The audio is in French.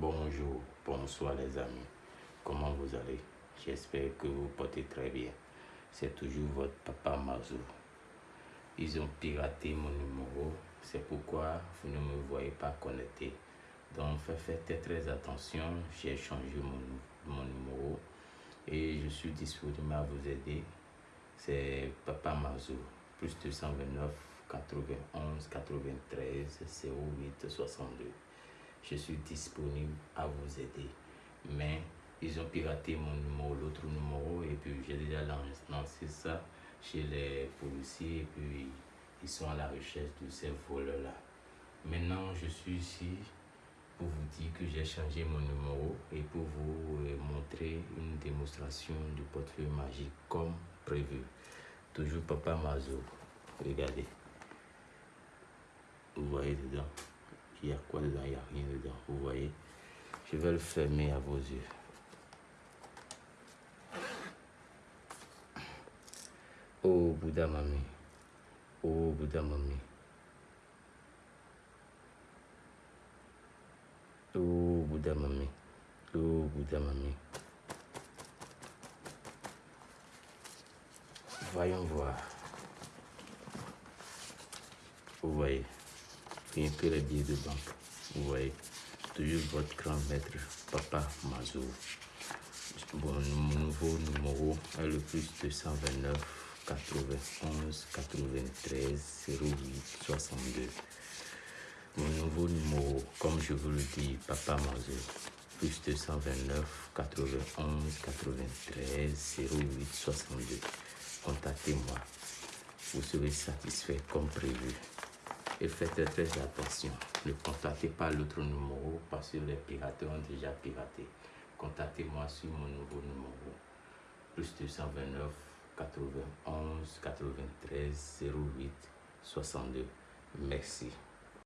Bonjour, bonsoir les amis. Comment vous allez? J'espère que vous portez très bien. C'est toujours votre papa Mazou. Ils ont piraté mon numéro, c'est pourquoi vous ne me voyez pas connecté. Donc faites très attention, j'ai changé mon, mon numéro et je suis disponible à vous aider. C'est Papa Mazou, plus 229 91 93 08 62 je suis disponible à vous aider. Mais ils ont piraté mon numéro, l'autre numéro, et puis j'ai déjà lancé ça chez les policiers, et puis ils sont à la recherche de ces voleurs-là. Maintenant, je suis ici pour vous dire que j'ai changé mon numéro et pour vous euh, montrer une démonstration du portefeuille magique comme prévu. Toujours Papa Mazo. Regardez. Vous voyez dedans. Il y a quoi dedans? Il n'y a rien dedans. Vous voyez? Je vais le fermer à vos yeux. Oh Bouddha Mami. Oh Bouddha Mami. Oh Bouddha Mami. Oh Bouddha Mami. Voyons voir. Vous voyez? Un peu les billets de banque. Vous voyez, toujours votre grand maître, Papa Mazou. Bon, mon nouveau numéro est le plus 229 91 93 08 62. Mon nouveau numéro, comme je vous le dis, Papa Mazou, plus 229 91 93 08 62. Contactez-moi. Vous serez satisfait comme prévu et faites très attention. Ne contactez pas l'autre numéro parce que les pirates ont déjà piraté. Contactez-moi sur mon nouveau numéro. Plus 229 91 93 08 62. Merci.